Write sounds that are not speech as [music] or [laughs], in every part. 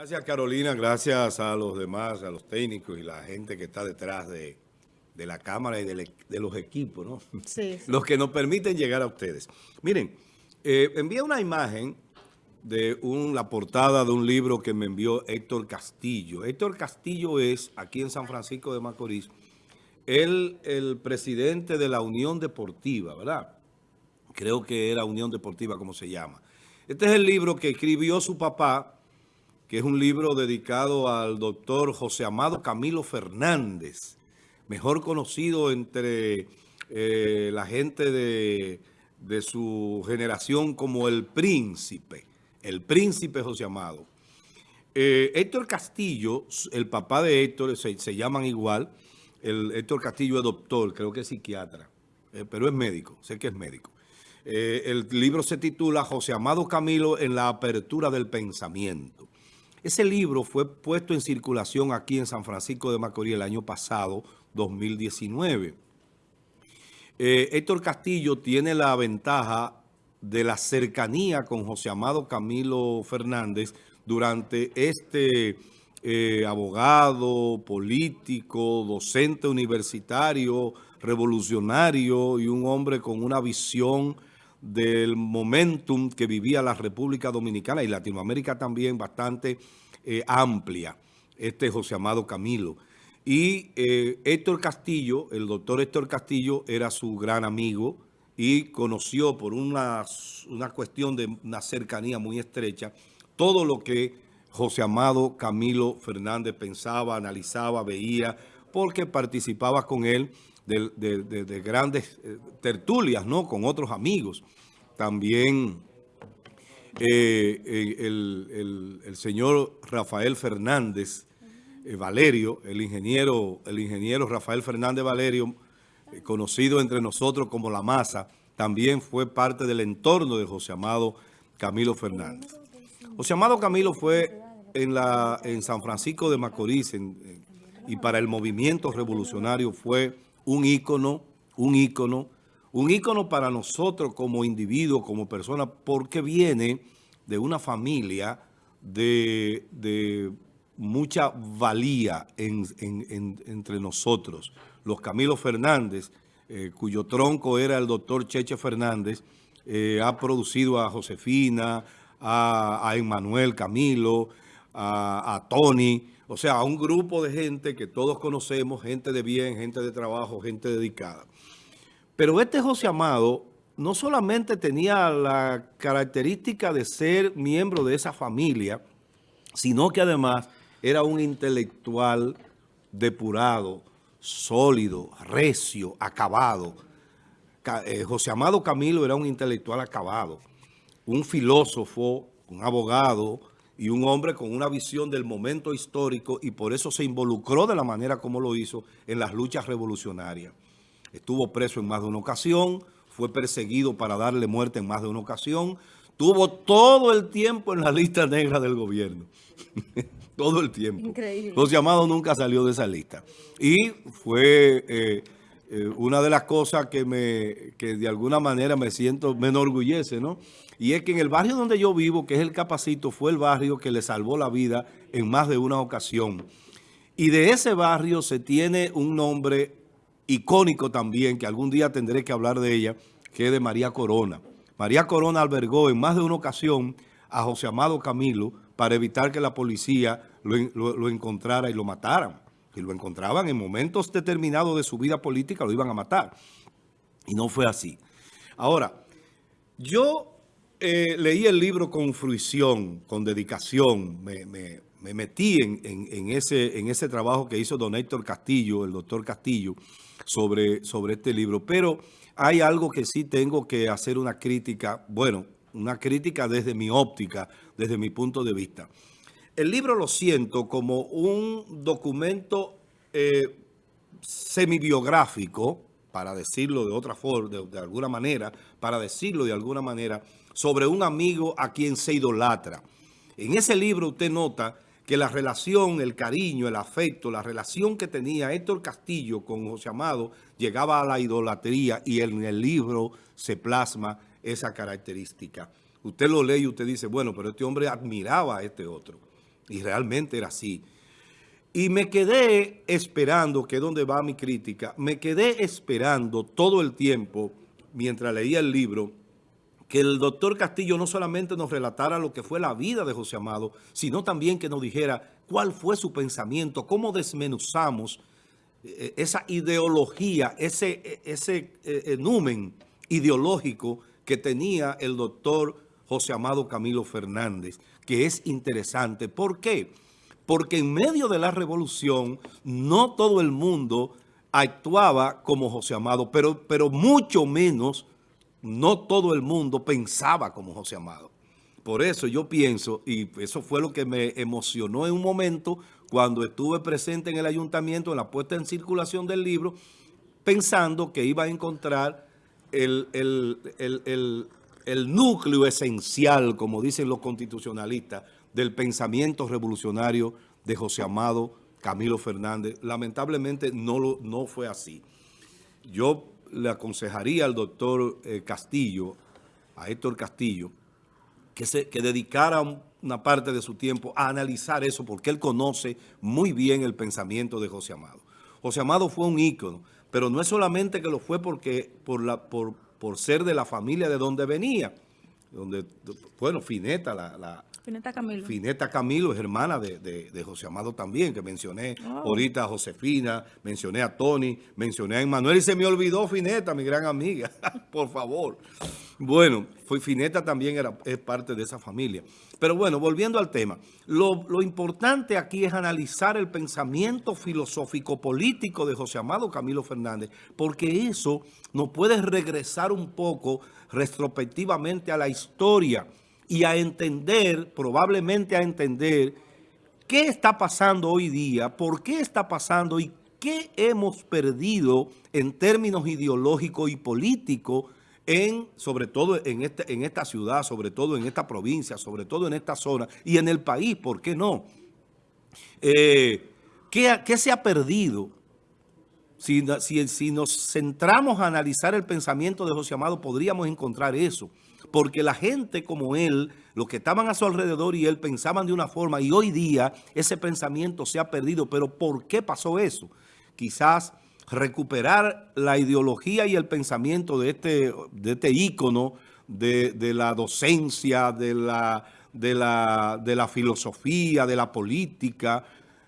Gracias Carolina, gracias a los demás, a los técnicos y la gente que está detrás de, la cámara y de, los equipos, ¿no? Sí, Los que nos permiten llegar a ustedes. Miren, eh, envía una imagen de la portada de un libro que me envió Héctor Castillo. Héctor Castillo es, aquí en San Francisco de Macorís, el, el presidente de la Unión Deportiva, ¿verdad? Creo que era Unión Deportiva, como se llama. Este es el libro que escribió su papá, que es un libro dedicado al doctor José Amado Camilo Fernández, mejor conocido entre eh, la gente de, su generación como el príncipe, el príncipe José Amado. Eh, Héctor Castillo, el papá de Héctor, se, llaman igual, el Héctor Castillo es doctor, creo que es psiquiatra, eh, pero es médico, sé que es médico. el libro se titula José Amado Camilo en la apertura del pensamiento. Ese libro fue puesto en circulación aquí en San Francisco de Macorís el año pasado, 2019. Eh, Héctor Castillo tiene la ventaja de la cercanía con José Amado Camilo Fernández durante este eh, abogado, político, docente universitario, revolucionario y un hombre con una visión del momentum que vivía la República Dominicana y Latinoamérica también bastante eh, amplia, este José Amado Camilo. Y eh, Héctor Castillo, el doctor Héctor Castillo, era su gran amigo y conoció por una, una cuestión de una cercanía muy estrecha todo lo que José Amado Camilo Fernández pensaba, analizaba, veía, porque participaba con él de, grandes eh, tertulias, ¿no? Con otros amigos. También eh, el, señor Rafael Fernández eh, Valerio, el ingeniero, el ingeniero Rafael Fernández Valerio, conocido entre nosotros como La Masa, también fue parte del entorno de José Amado Camilo Fernández. José Amado Camilo fue en, la, en San Francisco de Macorís y para el movimiento revolucionario fue un ícono, un ícono, un ícono para nosotros como individuos, como personas, porque viene de una familia de, mucha valía entre nosotros. Los Camilo Fernández, eh, cuyo tronco era el doctor Cheche Fernández, eh, ha producido a Josefina, a, a Emmanuel Camilo, a, Tony, o sea, a un grupo de gente que todos conocemos, gente de bien, gente de trabajo, gente dedicada. Pero este José Amado no solamente tenía la característica de ser miembro de esa familia, sino que además era un intelectual depurado, sólido, recio, acabado. Eh, José Amado Camilo era un intelectual acabado, un filósofo, un abogado, y un hombre con una visión del momento histórico y por eso se involucró de la manera como lo hizo en las luchas revolucionarias. Estuvo preso en más de una ocasión, fue perseguido para darle muerte en más de una ocasión, tuvo todo el tiempo en la lista negra del gobierno. [laughs] todo el tiempo. Increíble. José Amado nunca salió de esa lista. Y fue eh, eh, una de las cosas que, me, que de alguna manera me siento, me enorgullece, ¿no? Y es que en el barrio donde yo vivo, que es el Capacito, fue el barrio que le salvó la vida en más de una ocasión. Y de ese barrio se tiene un nombre icónico también, que algún día tendré que hablar de ella, que es de María Corona. María Corona albergó en más de una ocasión a José Amado Camilo para evitar que la policía lo, encontrara y lo mataran. Si lo encontraban en momentos determinados de su vida política, lo iban a matar. Y no fue así. Ahora, yo eh, leí el libro con fruición, con dedicación, me, metí en, ese, trabajo que hizo don Héctor Castillo, el doctor Castillo, sobre este libro. Pero hay algo que sí tengo que hacer una crítica, bueno, una crítica desde mi óptica, desde mi punto de vista. El libro lo siento como un documento eh, semibiográfico, para decirlo de otra forma, de, alguna manera, para decirlo de alguna manera, sobre un amigo a quien se idolatra. En ese libro usted nota que la relación, el cariño, el afecto, la relación que tenía Héctor Castillo con José Amado llegaba a la idolatría y en el libro se plasma esa característica. Usted lo lee y usted dice, bueno, pero este hombre admiraba a este otro. Y realmente era así. Y me quedé esperando, que es donde va mi crítica, me quedé esperando todo el tiempo, mientras leía el libro, que el doctor Castillo no solamente nos relatara lo que fue la vida de José Amado, sino también que nos dijera cuál fue su pensamiento, cómo desmenuzamos eh, esa ideología, ese, ese eh, numen ideológico que tenía el doctor José Amado Camilo Fernández, que es interesante. ¿Por qué? Porque en medio de la revolución no todo el mundo actuaba como José Amado, pero, pero mucho menos no todo el mundo pensaba como José Amado. Por eso yo pienso, y eso fue lo que me emocionó en un momento cuando estuve presente en el ayuntamiento en la puesta en circulación del libro, pensando que iba a encontrar el, el núcleo esencial, como dicen los constitucionalistas, del pensamiento revolucionario de José Amado Camilo Fernández. Lamentablemente no, lo, no fue así. Yo le aconsejaría al doctor eh, Castillo, a Héctor Castillo, que, se, que dedicara una parte de su tiempo a analizar eso, porque él conoce muy bien el pensamiento de José Amado. José Amado fue un ícono, pero no es solamente que lo fue porque por, la, por, por ser de la familia de donde venía, donde, bueno, Fineta, la, Fineta Camilo. Fineta Camilo es hermana de, José Amado también, que mencioné oh. ahorita a Josefina, mencioné a Tony, mencioné a Emanuel y se me olvidó Fineta, mi gran amiga, [laughs] por favor. Bueno, Fineta también era, es parte de esa familia. Pero bueno, volviendo al tema, lo, lo importante aquí es analizar el pensamiento filosófico-político de José Amado Camilo Fernández, porque eso nos puede regresar un poco retrospectivamente a la historia y a entender, probablemente a entender, qué está pasando hoy día, por qué está pasando y qué hemos perdido en términos ideológicos y políticos en, sobre todo en, este, en esta ciudad, sobre todo en esta provincia, sobre todo en esta zona y en el país, ¿por qué no? Eh, ¿qué, ¿qué, se ha perdido? Si, si, si nos centramos a analizar el pensamiento de José Amado, podríamos encontrar eso porque la gente como él, los que estaban a su alrededor y él pensaban de una forma y hoy día ese pensamiento se ha perdido. ¿Pero por qué pasó eso? Quizás recuperar la ideología y el pensamiento de este, de este ícono de, la docencia, de la, de, la, de la filosofía, de la política,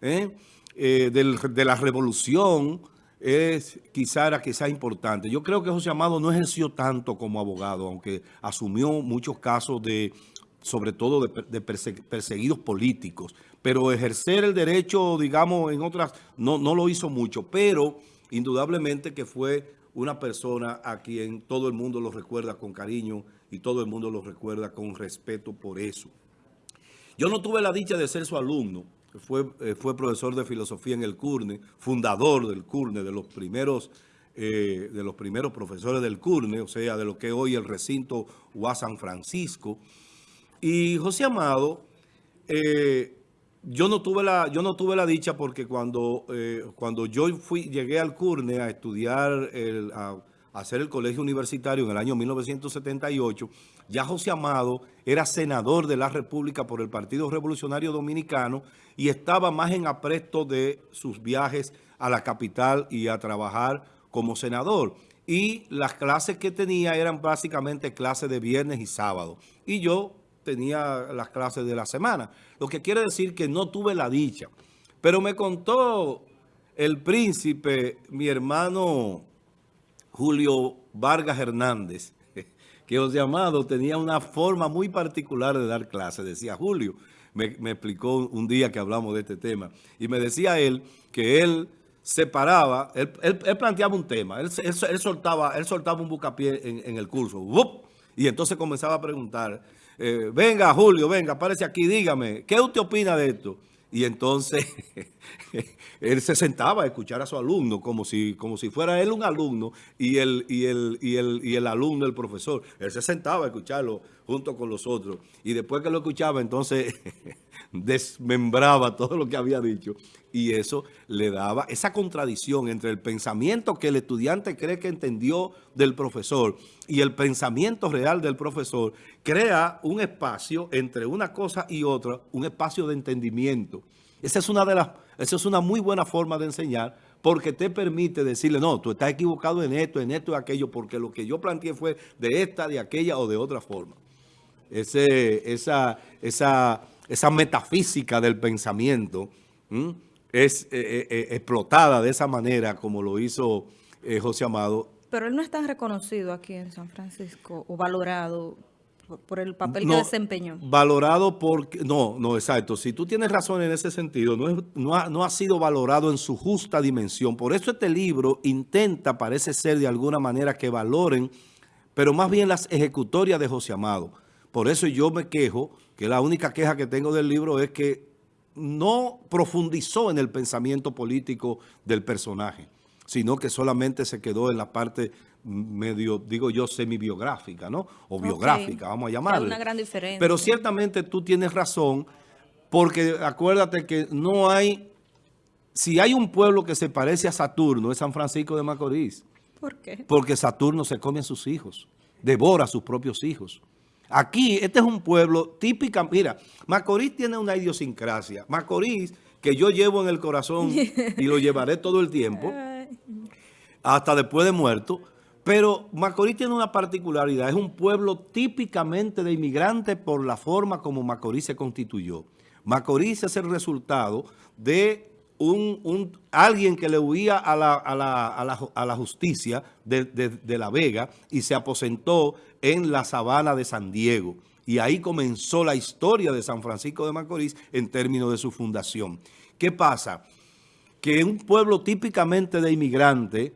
¿eh? Eh, de la revolución, es quizá era quizá importante. Yo creo que José Amado no ejerció tanto como abogado, aunque asumió muchos casos de, sobre todo de, perseguidos políticos, pero ejercer el derecho, digamos, en otras, no, no lo hizo mucho, pero indudablemente que fue una persona a quien todo el mundo lo recuerda con cariño y todo el mundo lo recuerda con respeto por eso. Yo no tuve la dicha de ser su alumno, fue, eh, fue profesor de filosofía en el CURNE, fundador del CURNE, de los primeros eh, de los primeros profesores del CURNE, o sea, de lo que hoy el recinto UA San Francisco. Y José Amado, eh, yo, no tuve la, yo no tuve la dicha porque cuando, cuando yo fui, llegué al CURNE a estudiar, el, hacer el colegio universitario en el año 1978, ya José Amado era senador de la República por el Partido Revolucionario Dominicano y estaba más en apresto de sus viajes a la capital y a trabajar como senador. Y las clases que tenía eran básicamente clases de viernes y sábado. Y yo tenía las clases de la semana. Lo que quiere decir que no tuve la dicha. Pero me contó el príncipe, mi hermano Julio Vargas Hernández, [laughs] que José Amado tenía una forma muy particular de dar clases. Decía Julio, me, explicó un día que hablamos de este tema, y me decía él que él separaba, él, él, planteaba un tema, él, soltaba, él soltaba un bucapié en, el curso, y entonces comenzaba a preguntar, eh, venga Julio, venga, aparece aquí, dígame, ¿qué usted opina de esto? Y entonces [laughs] él se sentaba a escuchar a su alumno como si, como si fuera él un alumno y el, y, el, y, el, y el alumno el profesor. Él se sentaba a escucharlo junto con los otros. Y después que lo escuchaba, entonces [laughs] desmembraba todo lo que había dicho y eso le daba esa contradicción entre el pensamiento que el estudiante cree que entendió del profesor y el pensamiento real del profesor, crea un espacio entre una cosa y otra, un espacio de entendimiento. Esa es una de las, esa es una muy buena forma de enseñar porque te permite decirle, no, tú estás equivocado en esto, en esto y aquello, porque lo que yo planteé fue de esta, de aquella o de otra forma. Ese, esa, esa esa metafísica del pensamiento es eh, eh, eh, explotada de esa manera como lo hizo José Amado. Pero él no es tan reconocido aquí en San Francisco o valorado por el papel que desempeñó. Valorado porque, no, no, exacto. Si tú tienes razón en ese sentido, no, no, ha, no ha sido valorado en su justa dimensión. Por eso este libro intenta, parece ser de alguna manera, que valoren, pero más bien las ejecutorias de José Amado. Por eso yo me quejo que la única queja que tengo del libro es que no profundizó en el pensamiento político del personaje, sino que solamente se quedó en la parte medio, digo yo, semi-biográfica, ¿no? O biográfica, vamos a llamarla. Hay una gran diferencia. Pero ciertamente tú tienes razón, porque acuérdate que no hay, si hay un pueblo que se parece a Saturno, es San Francisco de Macorís. ¿Por qué? Porque Saturno se come a sus hijos, devora a sus propios hijos. Aquí, este es un pueblo típico. Mira, Macorís tiene una idiosincrasia. Macorís, que yo llevo en el corazón [laughs] y lo llevaré todo el tiempo, hasta después de muerto. Pero Macorís tiene una particularidad. Es un pueblo típicamente de inmigrantes por la forma como Macorís se constituyó. Macorís es el resultado de un, alguien que le huía a la, a la, justicia de, La Vega y se aposentó en la sabana de San Diego. Y ahí comenzó la historia de San Francisco de Macorís en términos de su fundación. ¿Qué pasa? Que un pueblo típicamente de inmigrantes,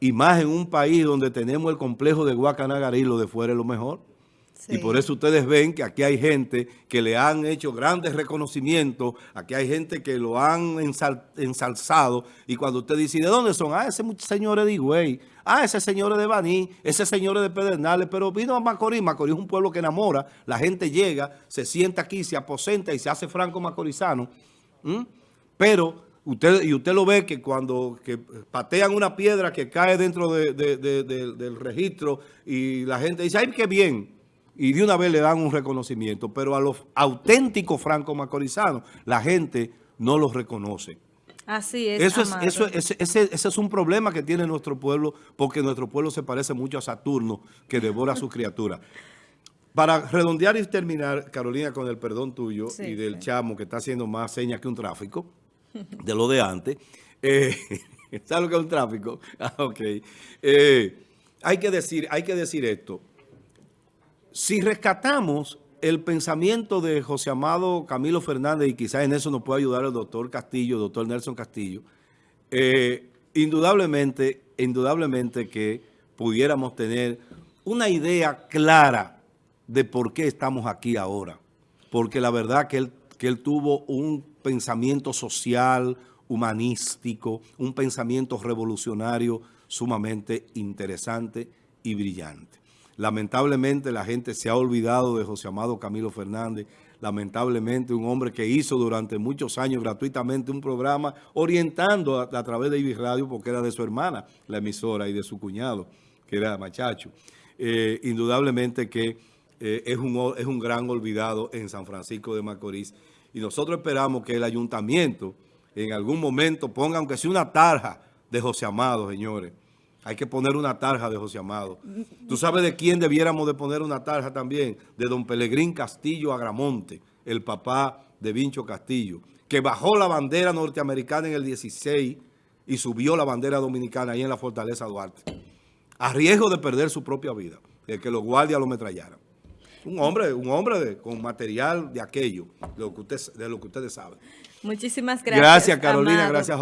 y más en un país donde tenemos el complejo de Guacanagarí, lo de fuera es lo mejor, y por eso ustedes ven que aquí hay gente que le han hecho grandes reconocimientos, aquí hay gente que lo han ensalzado, y cuando usted dice, ¿de dónde son? Ah, ese señor de Higüey, ah, ese señor de Baní, ese señor de Pedernales, pero vino a Macorís, Macorís es un pueblo que enamora, la gente llega, se sienta aquí, se aposenta y se hace franco macorizano, pero usted y usted lo ve que cuando patean una piedra que cae dentro del registro y la gente dice, ¡ay, qué bien! Y de una vez le dan un reconocimiento, pero a los auténticos franco-macorizanos la gente no los reconoce. Así es, eso es, eso, ese, ese, es un problema que tiene nuestro pueblo, porque nuestro pueblo se parece mucho a Saturno, que devora a sus [laughs] criaturas. Para redondear y terminar, Carolina, con el perdón tuyo y del chamo que está haciendo más señas que un tráfico, de lo de antes, eh, [laughs] ¿sabes lo que es un tráfico? [laughs] Ah, ok. Eh, hay, que decir, hay que decir esto. Si rescatamos el pensamiento de José Amado Camilo Fernández, y quizás en eso nos puede ayudar el doctor Castillo, el doctor Nelson Castillo, eh, indudablemente, indudablemente que pudiéramos tener una idea clara de por qué estamos aquí ahora. Porque la verdad que él, que él tuvo un pensamiento social, humanístico, un pensamiento revolucionario sumamente interesante y brillante. Lamentablemente la gente se ha olvidado de José Amado Camilo Fernández, lamentablemente un hombre que hizo durante muchos años gratuitamente un programa orientando a, través de Ibis Radio porque era de su hermana, la emisora, y de su cuñado, que era Machacho. Eh, indudablemente que eh, es, un, es un gran olvidado en San Francisco de Macorís. Y nosotros esperamos que el ayuntamiento en algún momento ponga, aunque sea una tarja de José Amado, señores, hay que poner una tarja de José Amado. ¿Tú sabes de quién debiéramos de poner una tarja también? De don Pelegrín Castillo Agramonte, el papá de Vincho Castillo, que bajó la bandera norteamericana en el 16 y subió la bandera dominicana ahí en la Fortaleza Duarte, a riesgo de perder su propia vida, de que los guardias lo metrallaran. Un hombre, un hombre con material de aquello, de lo que, usted, de lo que ustedes saben. Muchísimas gracias. Gracias, Carolina. Gracias a